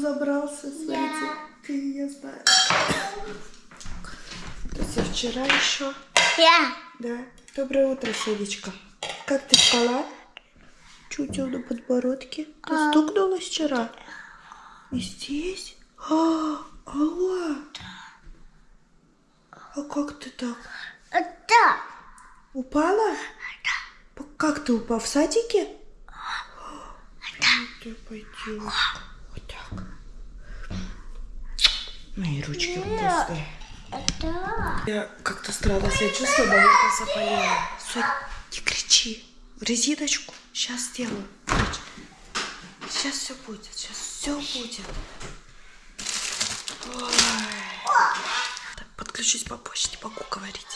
Сам забрался? Смотрите. Ты, я знаю. Это все вчера еще. Я. Да. Доброе утро, Селечка. Как ты спала? Чуть на подбородке. Ты стукнулась вчера? И здесь? А, алло. А как ты так? Это. Упала? Да. Как ты упал? В садике? Да. пойдем. Вот так. Мои ручки вкусные. Это. Я как-то странно себя чувствую, наверное, заболела. Сонь, не кричи. Резиночку. Сейчас сделаю. Сейчас все будет. Сейчас все будет. Ой. Так, подключусь попозже, не могу говорить.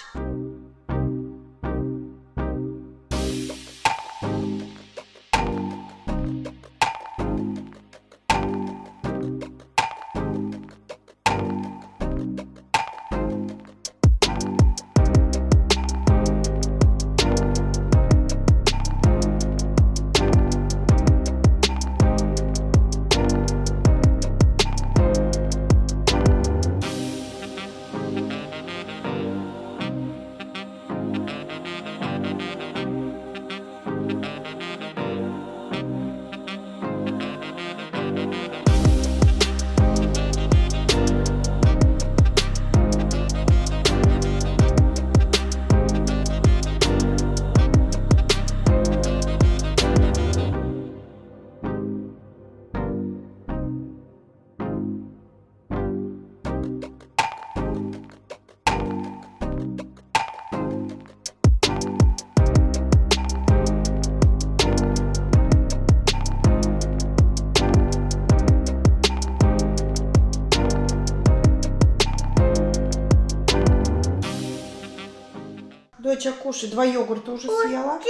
Доча, кушай. Два йогурта уже съела.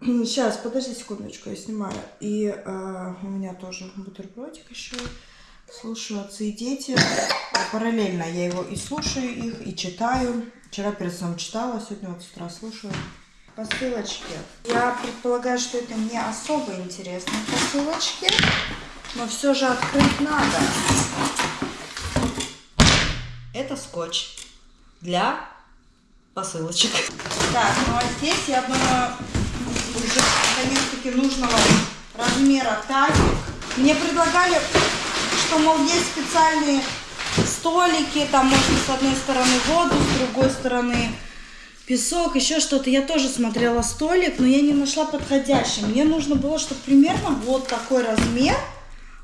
Сейчас, подожди секундочку, я снимаю. И э, у меня тоже бутербродик еще. Слушаю отцы и дети. Параллельно я его и слушаю их, и читаю. Вчера перед сном читала, сегодня вот с утра слушаю. Посылочки. Я предполагаю, что это не особо интересные посылочки, но все же открыть надо. Это скотч для посылочек. Так, ну а здесь, я думаю, уже наконец-таки нужного размера тазик. Мне предлагали, что, мол, есть специальные столики, там можно с одной стороны воду, с другой стороны песок, еще что-то. Я тоже смотрела столик, но я не нашла подходящий. Мне нужно было, чтобы примерно вот такой размер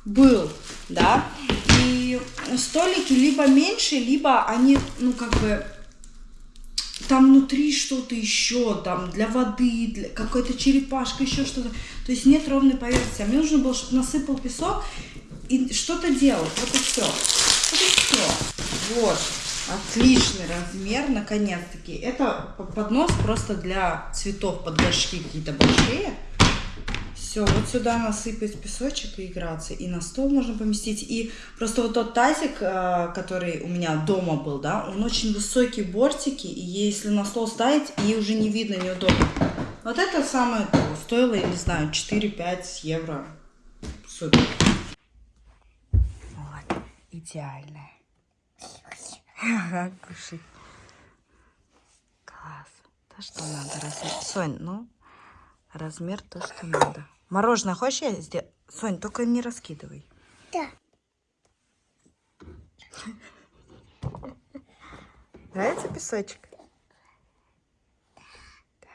был, да. И столики либо меньше, либо они, ну, как бы там внутри что-то еще, там для воды, для какой-то черепашка, еще что-то. То есть нет ровной поверхности. А мне нужно было, чтобы насыпал песок и что-то делал. Вот и все. Вот и все. Вот. Отличный размер, наконец-таки. Это поднос просто для цветов под горшки какие-то большие. Все, вот сюда насыпать песочек и играться. И на стол можно поместить. И просто вот тот тазик, э, который у меня дома был, да, он очень высокие бортики. И если на стол ставить, ей уже не видно, неудобно. Вот это самое то. Стоило, я не знаю, 4-5 евро. Супер. Вот, идеальное. Ага. Класс. То, что надо. Размер. Сонь, ну, размер то, что надо. Мороженое хочешь я сделаю? Сонь, только не раскидывай. Да. Нравится песочек? Да.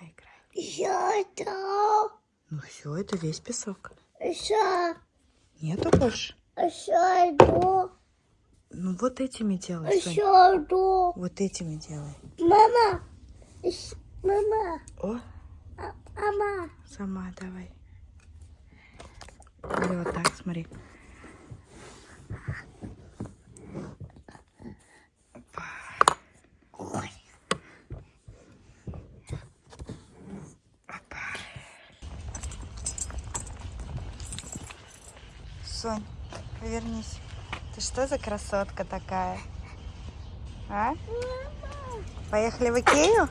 Наиграй. Еще это. Ну все, это весь песок. Еще. Нету больше? Еще одну. Ну вот этими делай, Сонь. Еще одну. Вот этими делай. Мама. Мама. О, А- Мама. сама давай. Или вот так, смотри. Опа. Сонь, повернись. Ты что за красотка такая? А? Поехали в Икею?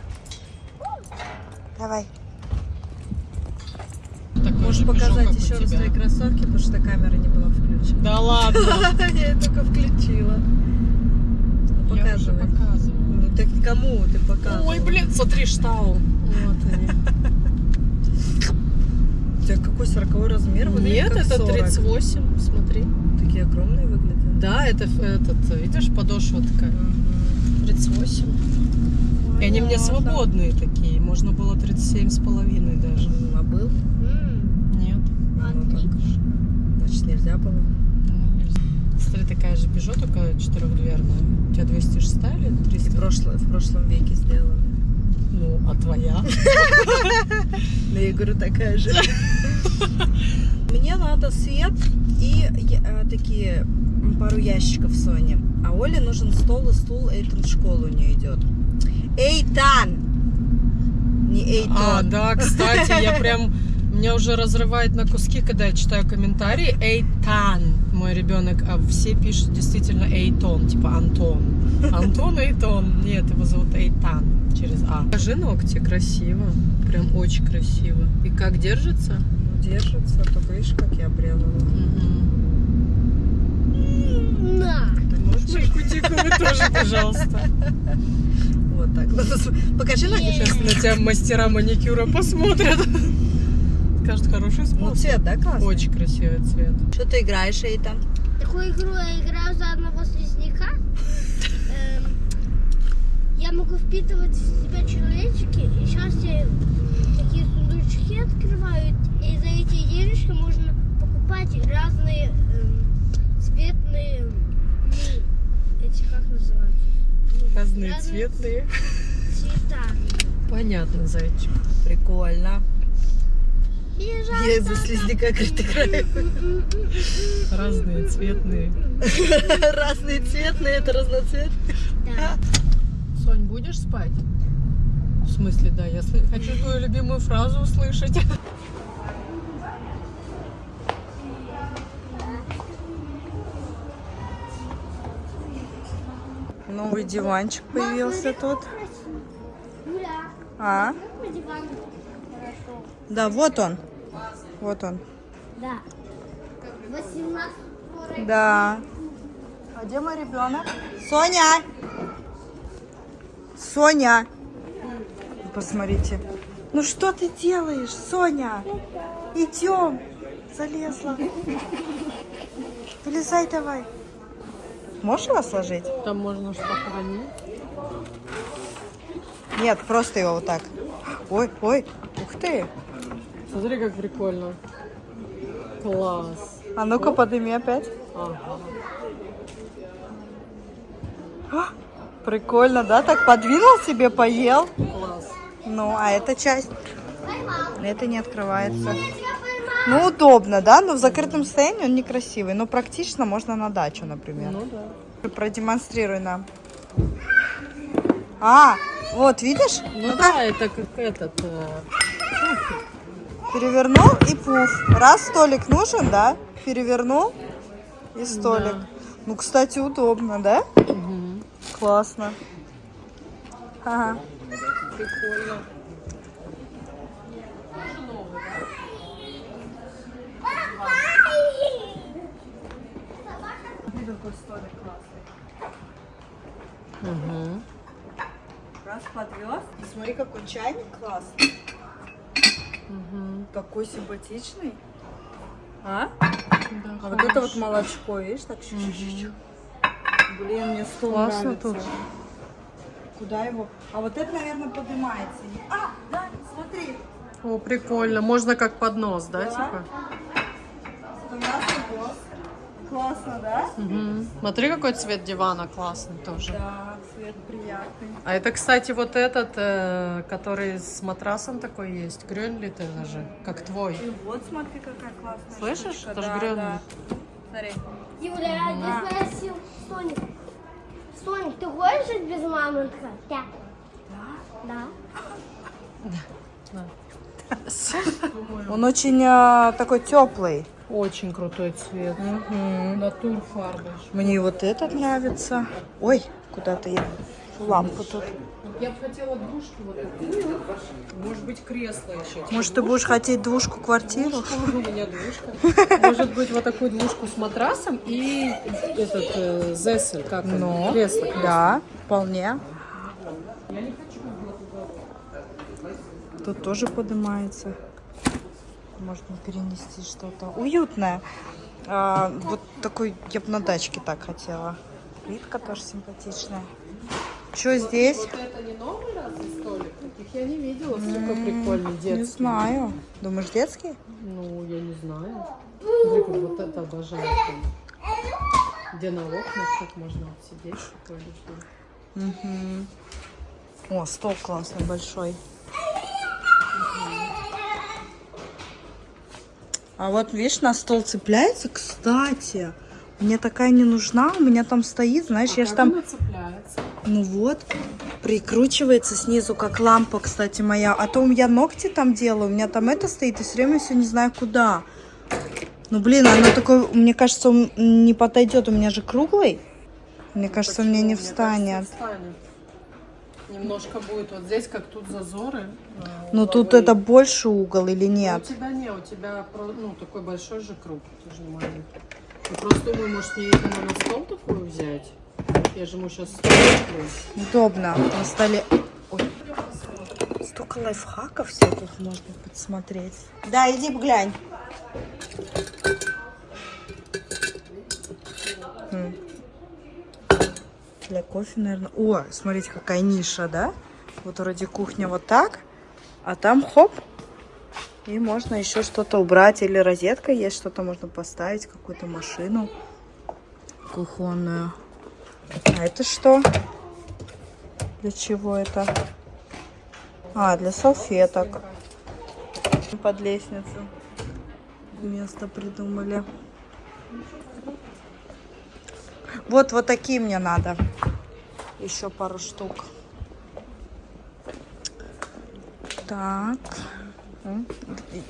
Давай. Можешь показать еще раз твои кроссовки, потому что камера не была включена. Да ладно. Я ее только включила. Ну, Показывай. показываю. Ну так кому ты показываешь? Ой, блин, смотри, штау. Вот они. У тебя какой 40 размер? Нет, это 40. 38, смотри. Такие огромные выглядят. Да, это этот, видишь, подошва такая. 38. И они мне свободные такие. Можно было 37 с половиной даже. М, А был? Нет. Значит, нельзя было. ну, нельзя. Смотри, такая же Peugeot, только четырехдверная. У тебя 206 или И 300? в, прошло- в прошлом веке сделано. Ну, а твоя? Да я говорю, такая же. Мне надо свет и э, такие пару ящиков Соне. А Оле нужен стол и стул. Эйтон в школу у нее идет. Эйтан! Не Эйтон. А, да, кстати, я прям... Меня уже разрывает на куски, когда я читаю комментарии. Эйтан, мой ребенок, а все пишут действительно Эйтон, типа Антон. Антон Эйтон. Нет, его зовут Эйтан через А. Покажи ногти, красиво. Прям очень красиво. И как держится? Ну, держится, только видишь, как я обрезала. На. Ты можешь вы тоже, пожалуйста. Вот так. Покажи ноги. Сейчас на тебя мастера маникюра посмотрят. Скажут, хороший Ну, способ. цвет, да, классный? Очень красивый цвет. Что ты играешь, Эйтан? Такую игру я играю за одного слизняка. Эм, Я могу впитывать в себя человечки, и сейчас я такие сундучки открываю, и за эти денежки можно покупать разные эм, цветные, ну, эти как называются? Ну, Разные цветные. цвета. Понятно, зайчик. Прикольно. Я из-за слизняка говорит, играю. Разные цветные. Разные цветные, это разноцвет. Да. Сонь, будешь спать? В смысле, да, я хочу твою любимую фразу услышать. Новый диванчик появился тут. А? Да, вот он. Вот он. Да. 18 Да. А где мой ребенок? Соня! Соня! Посмотрите. Ну что ты делаешь, Соня? Идем. Залезла. Вылезай давай. Можешь его сложить? Там можно ж похоронить. Нет, просто его вот так. Ой, ой, ух ты. Смотри, как прикольно. Класс. А ну-ка подними опять. Ага. А, Прикольно, да? Так подвинул себе, поел. Класс. Ну, а эта часть, это не открывается. Ну, удобно, да? Но в закрытом состоянии он некрасивый. Но практично можно на дачу, например. Ну да. Продемонстрируй нам. А, вот, видишь? Ну да, это как этот. э, Перевернул и пуф. Раз столик нужен, да? Перевернул и столик. Да. Ну, кстати, удобно, да? мгм. Классно. Ага. Прикольно. Угу. Раз подвез. И смотри, какой чайник классный. Угу. Какой симпатичный. А? Да, А вот это вот молочко, видишь, так чуть-чуть. Блин, мне стол Классно нравится. тут. Куда его? А вот это, наверное, поднимается. А, да, смотри. О, прикольно. Можно как поднос, да, Да. типа? Классно, да? Угу. Смотри, какой цвет дивана классный тоже. Да. А это, кстати, вот этот, э, который с матрасом такой есть. Грёнлит это же, как твой. И вот смотри, какая классная Слышишь? штучка. Это да, грёнлит. да. Смотри. Юля, я спросил Соник. Соник, ты хочешь жить без мамонтка? Да. Да? Он очень э, такой теплый. Очень крутой цвет. Натур фарба. Мне вот этот нравится. Ой, куда-то я лампу тут. Я бы хотела двушку вот такую. Может быть, кресло еще. Может, ты будешь хотеть двушку квартиру? У меня двушка. Может быть, вот такую двушку с матрасом и этот э, зесель, как он? Ну, кресло. кресло. Да, вполне. Тут тоже поднимается. Можно перенести что-то. Уютное. А, вот такой, я бы на дачке так хотела. Плитка тоже симпатичная. Что здесь? Вот это не новый разве столик? Таких я не видела. Сколько прикольный детский. Не знаю. Думаешь, детский? Ну, я не знаю. Как вот это обожаю. Где на окнах тут можно вот сидеть. такое люблю. О, стол классный, большой. А вот, видишь, на стол цепляется, кстати. Мне такая не нужна, у меня там стоит, знаешь, я ж Как там... она цепляется? Ну вот, прикручивается снизу, как лампа, кстати, моя. А то я ногти там делаю, у меня там это стоит, и все время все не знаю куда. Ну, блин, оно такое, мне кажется, он не подойдет, у меня же круглый. Мне кажется, мне не Почему? Мне встанет. кажется, встанет. Немножко будет вот здесь, как тут зазоры. э, Ну, тут это больше угол или Ну, нет? У тебя не, у тебя ну, такой большой же круг, ты же не маленький. Я просто думаю, может мне именно на стол такую взять? Я же ему сейчас Удобно на столе. Ой. Столько лайфхаков всяких можно подсмотреть. Да, иди глянь. Для кофе, наверное. О, смотрите, какая ниша, да? Вот вроде кухня вот так, а там хоп. И можно еще что-то убрать. Или розетка есть, что-то можно поставить, какую-то машину кухонную. А это что? Для чего это? А, для салфеток. Под лестницу. Место придумали. Вот, вот такие мне надо. Еще пару штук. Так. М,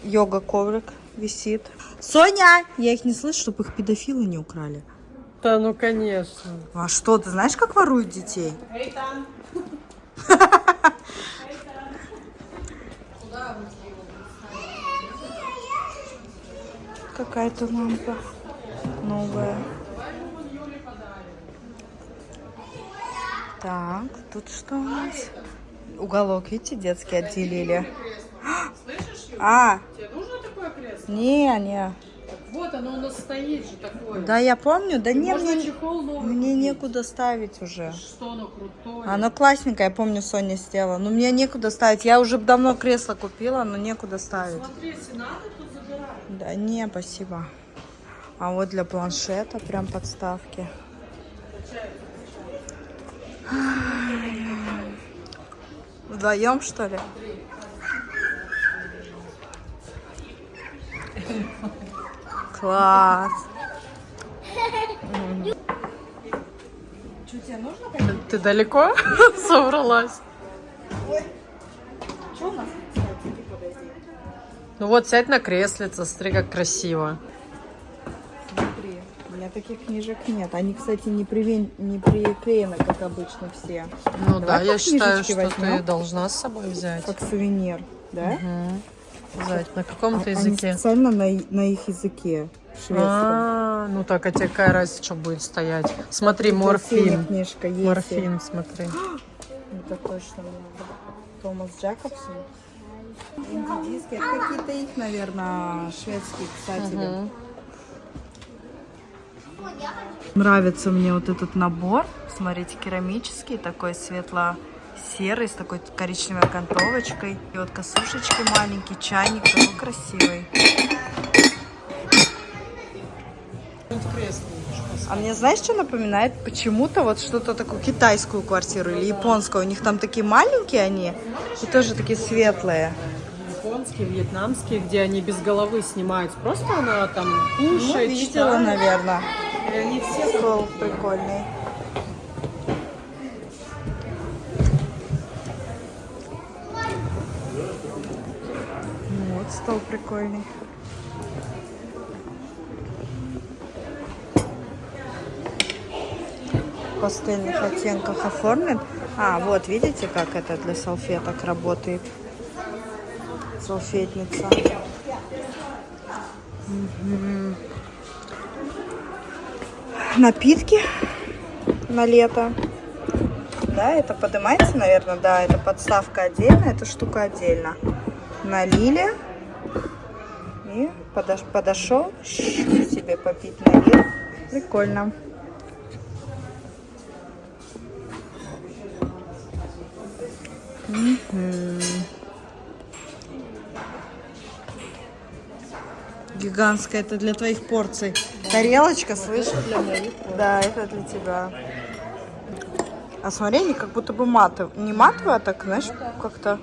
Йога коврик висит. Соня! Я их не слышу, чтобы их педофилы не украли. Да, ну конечно. А что, ты знаешь, как воруют детей? Какая-то лампа новая. Так, тут что у нас? Уголок, видите, детский отделили. А, Тебе нужно такое кресло? не, не. Так вот, оно у нас стоит же такое. Да, я помню, да не, Можно мне, чехол новый мне купить. некуда ставить уже. Что оно крутое. Оно классненькое, я помню, Соня сделала. Но мне некуда ставить. Я уже давно кресло купила, но некуда ставить. Смотри, если надо, то забирай. Да не, спасибо. А вот для планшета прям подставки. Вдвоем, что ли? Класс. Что тебе нужно? Ты далеко собралась? Что у нас. Ну вот, сядь на креслице, смотри, как красиво. Смотри, у меня таких книжек нет. Они, кстати, не, привен... не приклеены, как обычно все. Ну Давай да, я считаю, что ты возьмем. должна с собой взять. Как сувенир, да? Мгм. Взять. На каком то А- Они языке? специально на, на их языке. Шведском. А, ну так, а тебе какая разница, что будет стоять? Смотри, Тут морфин. книжка есть. Морфин, смотри. Это точно надо. Томас Джакобсон. Инди-диски. Это какие-то их, наверное, шведские писатели. Мгм. Нравится мне вот этот набор. Смотрите, керамический, такой светло-серый, с такой коричневой окантовочкой. И вот косушечки маленький, чайник, такой красивый. А мне знаешь, что напоминает? Почему-то вот что-то такую китайскую квартиру или японскую. У них там такие маленькие они и тоже такие светлые. Японские, вьетнамские, где они без головы снимаются. Просто она там Ну, кушает, видела, читает. наверное. И они все Стол прикольный. Вот стол прикольный. Пастельных оттенках оформлен. А, вот, видите, как это для салфеток работает? Салфетница. Мгм. Напитки на лето. Да, это поднимается, наверное, да, это подставка отдельно, эта штука отдельно. Налили и подош- подошел, себе попить налил. Прикольно. Мгм. Гигантская, это для твоих порций. Тарелочка, слышишь? Да, это для тебя. А смотри, они как будто бы матовые. Не матовые, а так, знаешь, как-то...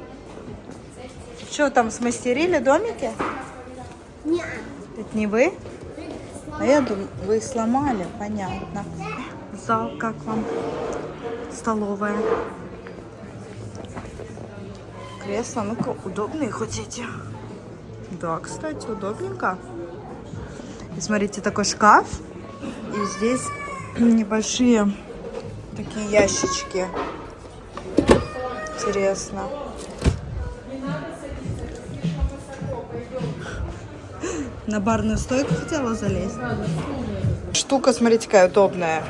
Что там, смастерили домики? Не. Это не вы? А я думаю, вы сломали, понятно. Зал как вам? Столовая. Кресло, ну-ка, удобные хоть эти? Да, кстати, удобненько. И смотрите, такой шкаф. И здесь небольшие такие ящички. Интересно. На барную стойку хотела залезть? Штука, смотрите, какая удобная.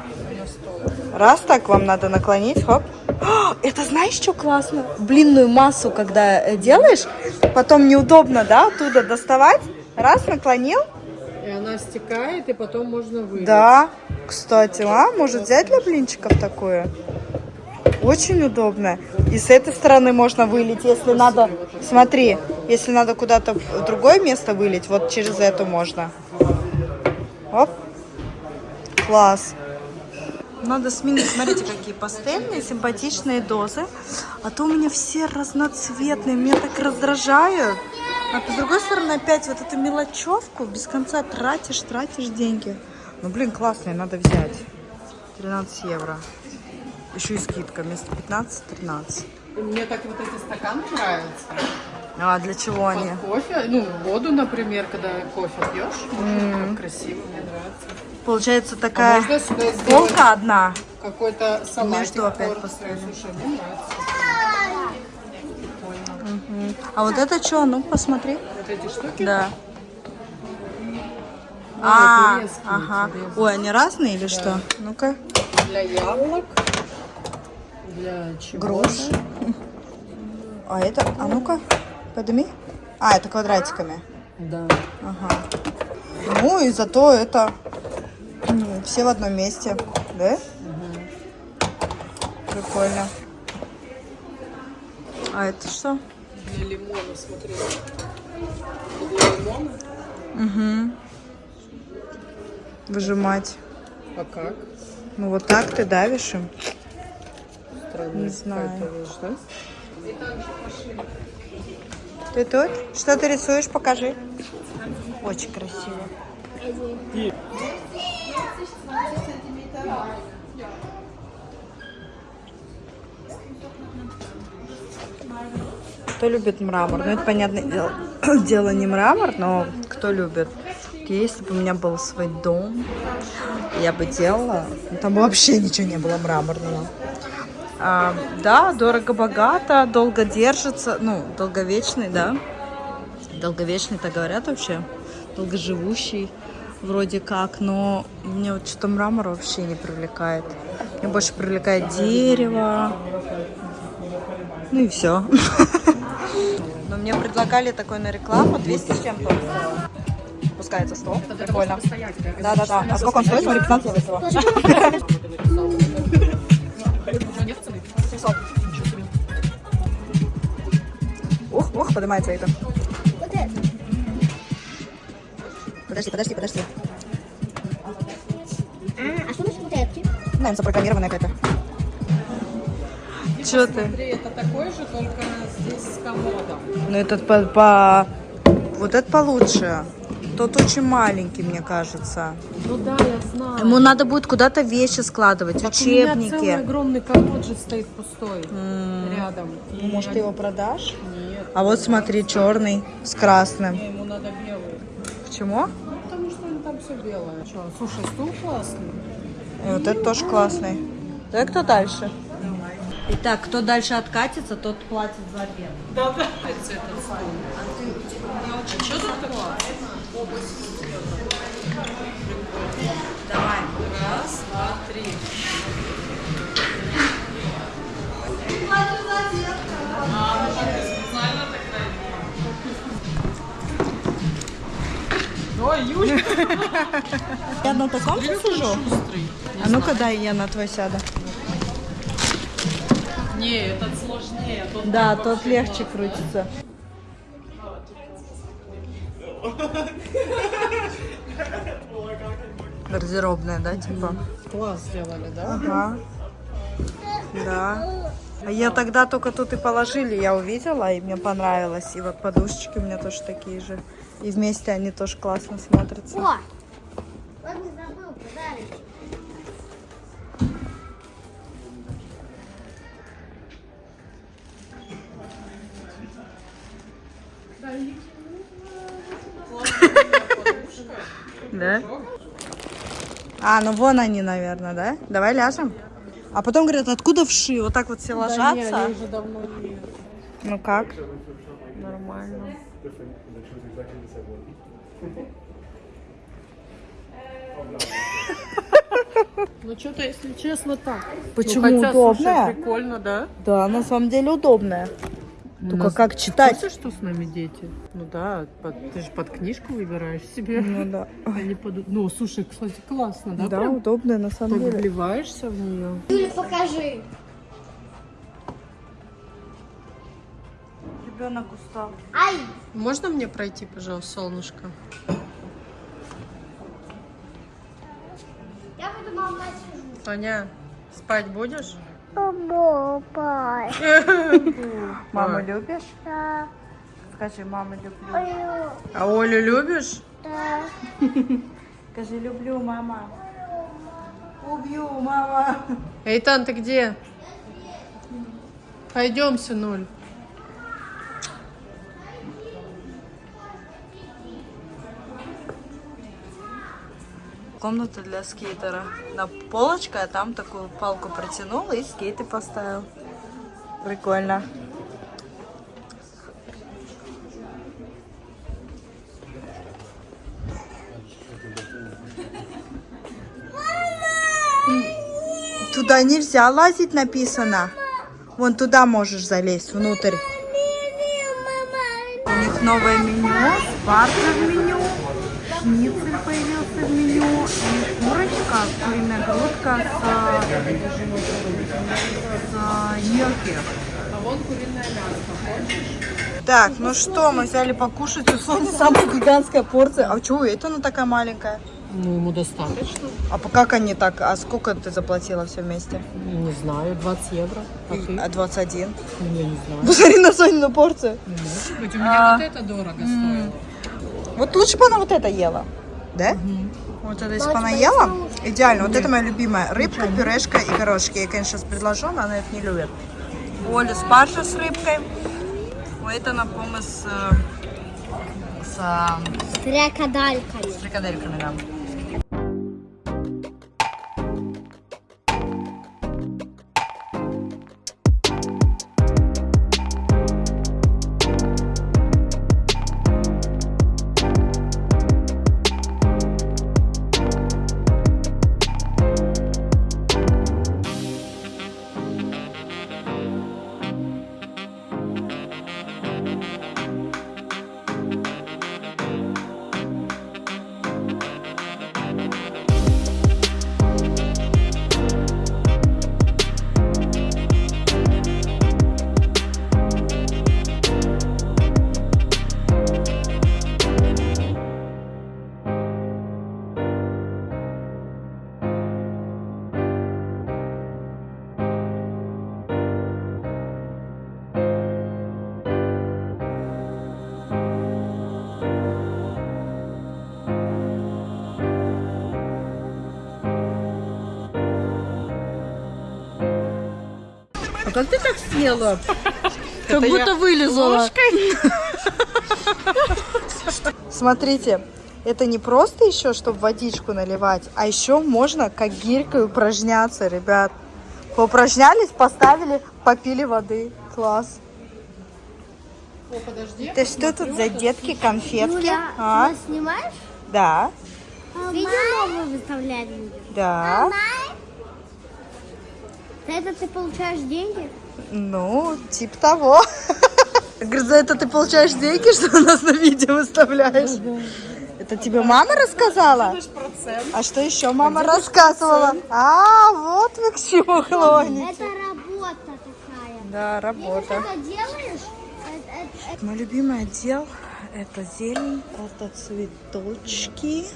Раз так вам надо наклонить, хоп. А, Это знаешь, что классно? Блинную массу, когда э, делаешь, потом неудобно, да, оттуда доставать. Раз, наклонил. И она стекает, и потом можно вылить. Да, кстати, а, может взять для блинчиков такое? Очень удобно. И с этой стороны можно вылить, если надо. Смотри, если надо куда-то в другое место вылить, вот через эту можно. Оп. Класс. Надо сменить. Смотрите, какие пастельные, симпатичные дозы. А то у меня все разноцветные. Меня так раздражают. А с другой стороны, опять вот эту мелочевку без конца тратишь, тратишь деньги. Ну, блин, классные, надо взять. 13 евро. Еще и скидка. Вместо 15 13. И Мне так вот эти стаканы нравятся. А для чего они? Кофе, ну, воду, например, когда кофе пьешь. Так красиво, мне нравится. Получается А такая сделать полка одна. какой-то салатик. Между опять поставили. Слушай, мне нравится. А вот это что? Ну, посмотри. Вот эти штуки. Да. А, А, резкие, ага. резкие. Ой, они разные или что? Ну-ка. Для яблок. Для чего? Груш. А это, а ну-ка, подними. А, это квадратиками. Да. Ага. Ну и зато это все в одном месте, да? Прикольно. А это что? Для лимона, смотри. Для лимона. Угу. Выжимать. А как? Ну вот так ты давишь им. Странная Не знаю. вещь, да? Ты тут? Что ты рисуешь? Покажи. Очень красиво. Кто любит мрамор? Ну, это, понятное дело, дело не мрамор, но кто любит? Если бы у меня был свой дом, я бы делала. Там вообще ничего не было мраморного. А, да, дорого-богато, долго держится, ну, долговечный, да. Долговечный, так говорят вообще. Долгоживущий вроде как, но мне вот что-то мрамор вообще не привлекает. Мне больше привлекает дерево. Ну и все. Но мне предлагали такой на рекламу 200 с чем-то. Пускается 100. Прикольно. Да-да-да. А сколько он стоит? Смотри, 15 евро поднимается это. Вот это. Подожди, подожди, подожди. А, а что насчет вот эти? Наверное, запрограммированная какая-то. Че ты? Смотри, это такой же, только здесь с комодом. Ну этот по, по... Вот это получше. Тот очень маленький, мне кажется. Ну да, я знаю. Ему надо будет куда-то вещи складывать, Так у меня целый учебники. огромный комод же стоит пустой М, рядом. И Может, ты его продашь? Нет, А вот смотри, черный с красным. не, ему надо белый. Почему? Ну, потому что он там все белое. Что, слушай, стул классный. И вот это тоже классный. Давай кто дальше? Итак, кто дальше откатится, тот платит за обед. Да, да. Этот стул. А ты, очень Что тут такое? Давай. Раз, два, три. Ой, Юля, Я на таком сижу? А ну-ка дай я на твой сяду. Не, этот сложнее. Тот Да, тот легче крутится. Гардеробная, да, типа? Класс сделали, да? Ага. Да. А Я тогда только тут и положили, я увидела, и мне понравилось. И вот подушечки у меня тоже такие же. И вместе они тоже классно смотрятся. О! Не забыл подарочек. Да? А, ну вон они, наверное, да? Давай ляжем. А потом говорят, откуда вши? Вот так вот все Да ложатся. они уже давно не... Ну как? Нормально. Ну что-то, если честно, так. Почему ну, хотя, удобная? Слушай, прикольно, да? Да, на самом деле удобная. Только как читать? Слышишь, что с нами дети? Ну да, под- ты же под книжку выбираешь себе. Ну да. А не под... Ну, слушай, кстати, классно, да? Да, прям? удобная на самом Так деле. вливаешься в нее. Юля, покажи. Ребенок устал. Ай! Можно мне пройти, пожалуйста, солнышко? Я буду мама сижу. Тоня, спать будешь? Папа. Маму любишь? Да. Скажи, маму люблю. А Олю любишь? Да. Скажи, люблю, мама. Убью, мама. Эйтан, ты где? Пойдем, сынуль. Комната для скейтера. На полочка, а там такую палку протянул и скейты поставил. Прикольно. Туда нельзя лазить, написано. Вон туда можешь залезть, внутрь. У них новое меню, спарта в меню, грудка с, с нерки. А вон куриное мясо. Так, ну что, мы взяли покушать, у Сони самая гигантская порция. А что, это она такая маленькая? Ну, ему достаточно. А по- как они так? А сколько ты заплатила все вместе? Не знаю, 20 евро. А ты? А 21. Ну, Я не знаю. Посмотри на Сонину порцию. Может быть, у А. меня вот это дорого стоило. Вот лучше бы она вот это ела. Да? Вот это если бы она ела, идеально. Вот это моя любимая. Рыбка, пюрешка и горошки. Я, конечно, сейчас предложу, но она это не любит. У Оли спаржа с рыбкой. Это, напомню, с, э, с, э, С крокодальками. с фрикадельками, да. А как ты так съела? Как Это будто вылезала. Смотрите, это не просто еще, чтобы водичку наливать, а еще можно как гирькой упражняться, ребят. Поупражнялись, поставили, попили воды. Класс. О, подожди. Ты что тут за детки, конфетки? Юля, А? ты снимаешь? Да, Видео новое выставлять будем. да. За это ты получаешь деньги? Ну, типа того. Говорит, за это ты получаешь деньги, что у нас на видео выставляешь? Это тебе мама рассказала? А что еще мама рассказывала? А, вот вы к чему клоните. Это работа такая. Да, Если работа. делаешь, это- это- это- Мой любимый отдел это зелень, это цветочки.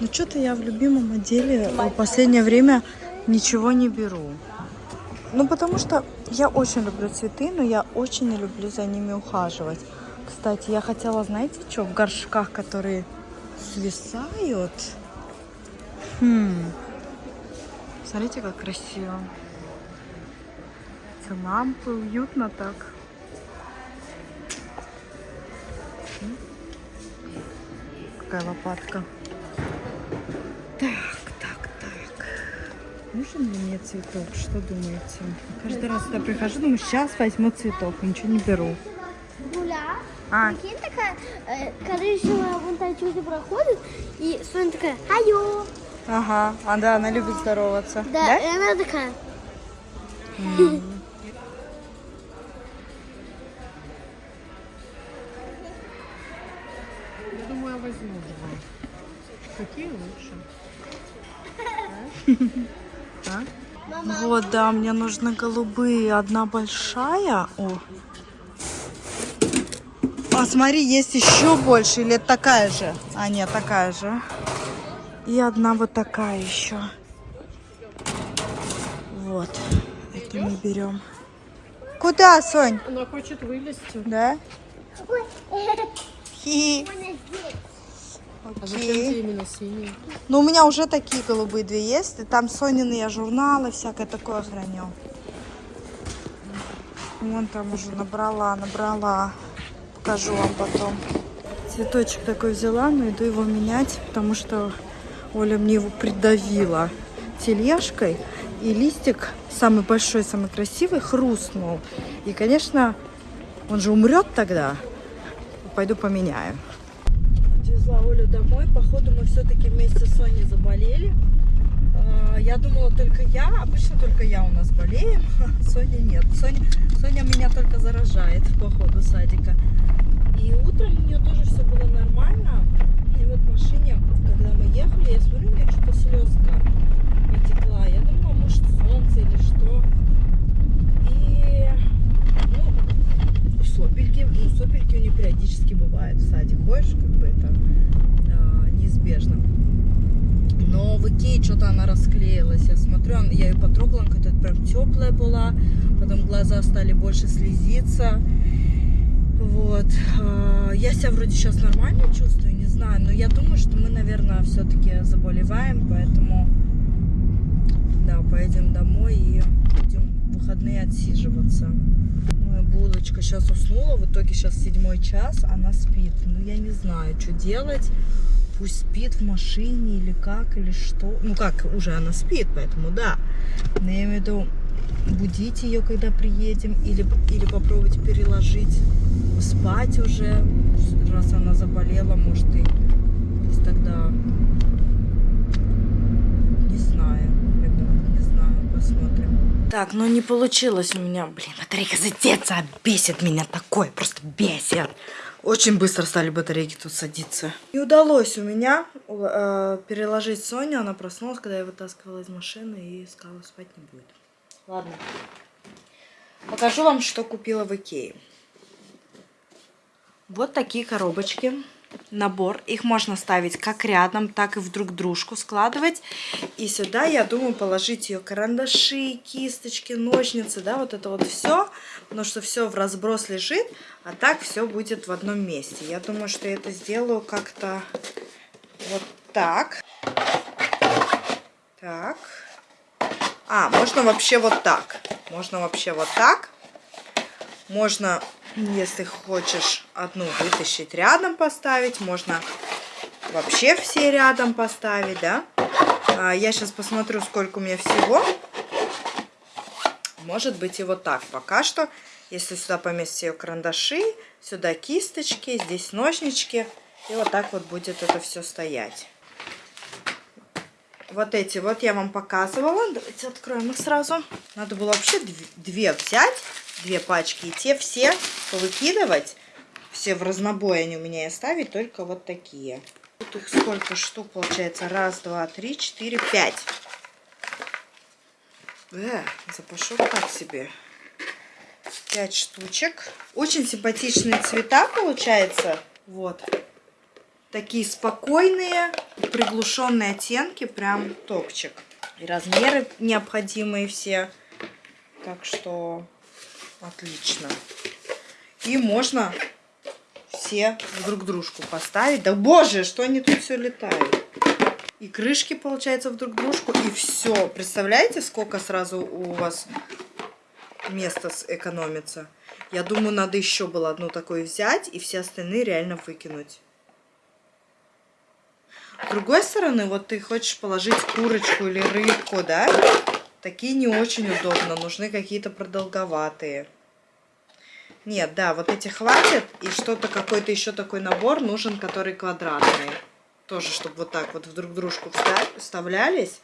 Ну что-то я в любимом отделе в последнее время ничего не беру. Ну потому что я очень люблю цветы, но я очень не люблю за ними ухаживать. Кстати, я хотела, знаете, что в горшках, которые свисают. Хм. Смотрите, как красиво. Эти лампы, уютно так. Какая лопатка. Нужен ли мне цветок? Что думаете? Каждый раз сюда прихожу, думаю, сейчас возьму цветок. Ничего не беру. Гуля. А, Прикинь, такая э, коричневая вон та чудо проходит, и Соня такая, айо. ага. А да, она любит здороваться. Да, и она такая, Я думаю, я возьму два. Какие лучше? Вот, да, мне нужны голубые. Одна большая. О. А смотри, есть еще больше. Или это такая же? А, нет, такая же. И одна вот такая еще. Вот. Это мы берем. Куда, Сонь? Она хочет вылезти. Да? Хи. А зачем Окей. тебе именно синий? Ну, у меня уже такие голубые две есть. И там Сонины я журналы, всякое такое храню. Вон там уже набрала, набрала. Покажу вам потом. Цветочек такой взяла, но иду его менять, потому что Оля мне его придавила тележкой. И листик, самый большой, самый красивый, хрустнул. И, конечно, он же умрет тогда. Пойду поменяю. Отвезла Олю домой. Походу мы все-таки вместе с Соней заболели. А, Я думала только я, обычно только я у нас болеем, Соня нет. Соня, Соня меня только заражает по ходу садика. И утром у нее тоже все было нормально. И вот в машине, когда мы ехали, я смотрю, у меня что-то слезка потекла. Я думала, может солнце или что. И ну, сопельки, ну сопельки у нее периодически бывают в садик. Ходишь, как бы это а, неизбежно. Икее что-то она расклеилась. Я смотрю, я ее потрогала, какая-то прям теплая была. Потом глаза стали больше слезиться. Вот. А, Я себя вроде сейчас нормально чувствую, не знаю. Но я думаю, что мы, наверное, все-таки заболеваем. Поэтому, да, поедем домой и будем в выходные отсиживаться. Моя булочка сейчас уснула. В итоге сейчас седьмой час, она спит. Ну, я не знаю, что делать пусть спит в машине или как, или что. Ну как, уже она спит, поэтому да. Но я имею в виду будить ее, когда приедем, или, или попробовать переложить спать уже, раз она заболела, может и пусть тогда не знаю, ребят, не знаю, посмотрим. Так, ну не получилось у меня, блин, батарейка задеться, бесит меня такое, просто бесит. Очень быстро стали батарейки тут садиться. Не удалось у меня э, переложить Соню. Она проснулась, когда я вытаскивала из машины и сказала, спать не будет. Ладно. Покажу вам, что купила в Икее. Вот такие коробочки. Набор. Их можно ставить как рядом, так и в друг дружку складывать. И сюда, я думаю, положить ее карандаши, кисточки, ножницы, да, вот это вот все. Потому что все в разброс лежит, а так все будет в одном месте. Я думаю, что я это сделаю как-то вот так. Так. А, можно вообще вот так. Можно вообще вот так. Можно, если хочешь, одну вытащить рядом поставить. Можно вообще все рядом поставить, да. А, я сейчас посмотрю, сколько у меня всего. Может быть и вот так пока что. Если сюда поместить ее карандаши, сюда кисточки, здесь ножнички. И вот так вот будет это все стоять. Вот эти вот я вам показывала. Давайте откроем их сразу. Надо было вообще дв- две взять, две пачки. И те все повыкидывать. Все в разнобой они у меня и оставить. Только вот такие. Тут их сколько штук получается? Раз, два, три, четыре, пять. Э, запашок так себе. Пять штучек. Очень симпатичные цвета получается. Вот. Такие спокойные, приглушенные оттенки. Прям топчик. И размеры необходимые все. Так что отлично. И можно все друг дружку поставить. Да боже, что они тут все летают. И крышки, получается, в друг дружку. И все. Представляете, сколько сразу у вас места экономится? Я думаю, надо еще было одну такую взять и все остальные реально выкинуть. С другой стороны, вот ты хочешь положить курочку или рыбку, да? Такие не очень удобно. Нужны какие-то продолговатые. Нет, да, вот эти хватит. И что-то, какой-то еще такой набор нужен, который квадратный. Тоже, чтобы вот так вот в друг дружку вставлялись.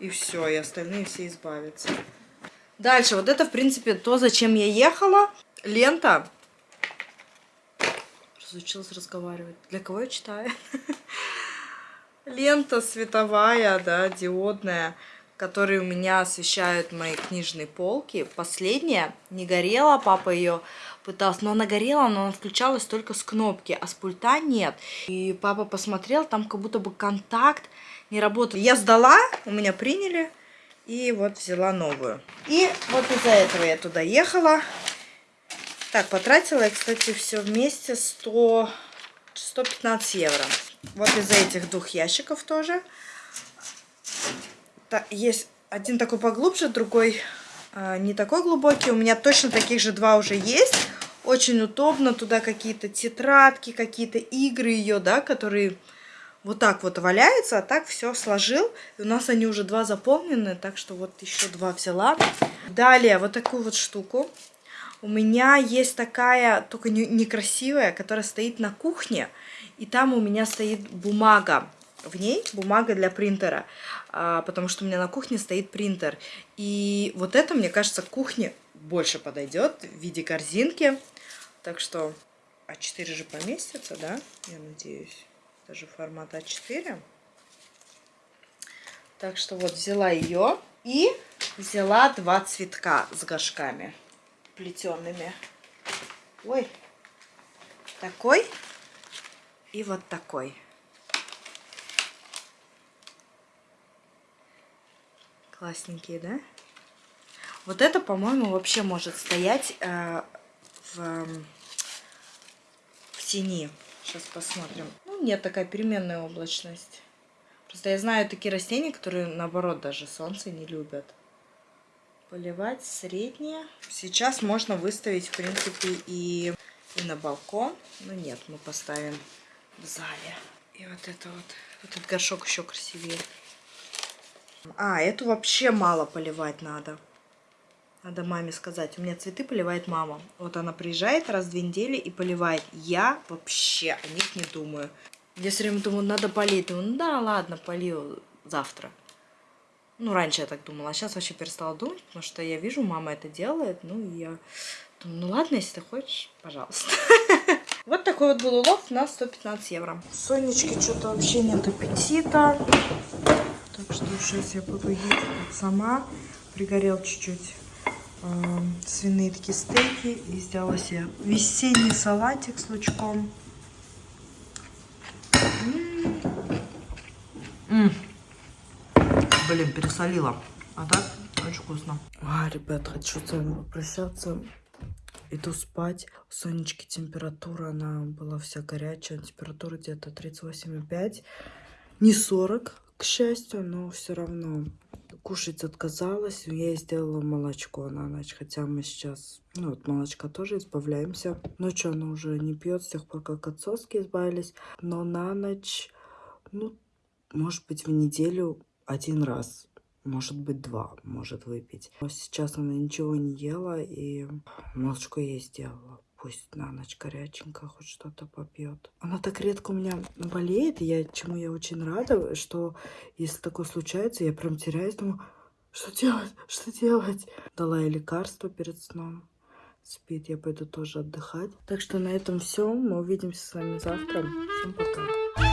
И все, и остальные все избавятся. Дальше, вот это, в принципе, то, зачем я ехала. Лента. Разучилась разговаривать. Для кого я читаю? Лента световая, да, диодная которые у меня освещают мои книжные полки. Последняя не горела, папа ее пытался, но она горела, но она включалась только с кнопки, а с пульта нет. И папа посмотрел, там как будто бы контакт не работает. Я сдала, у меня приняли, и вот взяла новую. И вот из-за этого я туда ехала. Так, потратила я, кстати, все вместе 100, 115 евро. Вот из-за этих двух ящиков тоже есть один такой поглубже, другой а, не такой глубокий. У меня точно таких же два уже есть. Очень удобно. Туда какие-то тетрадки, какие-то игры ее, да, которые вот так вот валяются, а так все сложил. И у нас они уже два заполнены, так что вот еще два взяла. Далее вот такую вот штуку. У меня есть такая, только некрасивая, которая стоит на кухне. И там у меня стоит бумага в ней бумага для принтера, а, потому что у меня на кухне стоит принтер. И вот это, мне кажется, кухне больше подойдет в виде корзинки. Так что А4 же поместится, да? Я надеюсь. Даже формат А4. Так что вот взяла ее и взяла два цветка с горшками плетеными. Ой, такой и вот такой. Классненькие, да? Вот это, по-моему, вообще может стоять э, в, в тени. Сейчас посмотрим. Ну, нет, такая переменная облачность. Просто я знаю такие растения, которые, наоборот, даже солнце не любят. Поливать среднее. Сейчас можно выставить, в принципе, и, и на балкон. Но нет, мы поставим в зале. И вот это вот. Этот горшок еще красивее. А, эту вообще мало поливать надо. Надо маме сказать. У меня цветы поливает мама. Вот она приезжает раз в две недели и поливает. Я вообще о них не думаю. Я все время думаю, надо полить. Думаю, ну да, ладно, полью завтра. Ну, раньше я так думала, а сейчас вообще перестала думать, потому что я вижу, мама это делает. Ну, и я думаю, ну ладно, если ты хочешь, пожалуйста. Вот такой вот был улов на 115 евро. Сонечки что-то вообще нет аппетита. Так что сейчас я буду есть сама. Пригорел чуть-чуть э, свиные такие стейки. И сделала себе весенний салатик с лучком. М -м -м. Блин, пересолила. А так очень вкусно. А, ребят, хочу с вами попрощаться. Иду спать. У Сонечки температура, она была вся горячая. Температура где-то 38,5. Не 40, к счастью, но все равно кушать отказалась. Я сделала молочко на ночь, хотя мы сейчас, ну, от молочка тоже избавляемся. Ночью она уже не пьет с тех пор, как от соски избавились. Но на ночь, ну, может быть, в неделю один раз может быть, два может выпить. Но сейчас она ничего не ела и молочко ей сделала. Пусть на ночь горяченько хоть что-то попьет. Она так редко у меня болеет, я, чему я очень рада, что если такое случается, я прям теряюсь, думаю, что делать, что делать? Дала ей лекарство перед сном. Спит, я пойду тоже отдыхать. Так что на этом все. Мы увидимся с вами завтра. Всем пока.